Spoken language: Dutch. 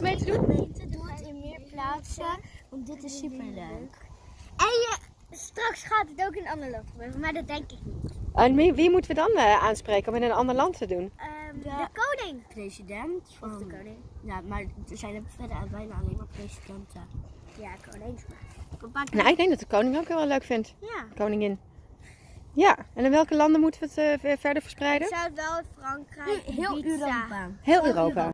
mee te doen? gemeente doet het in meer plaatsen, want dit is super leuk. En je, straks gaat het ook in een ander land gebeuren, maar dat denk ik niet. En wie, moeten we dan eh, aanspreken om in een ander land te doen? Ehm, de, koning. president Of de koning. Ja, maar er zijn er verder bijna alleen maar presidenten. Ja, koning. Nou, ik denk dat de koning ook wel leuk vindt. Ja. Koningin. Ja, en in welke landen moeten we het eh, verder verspreiden? Ik zou wel Frankrijk, heel Europa. Heel Europa.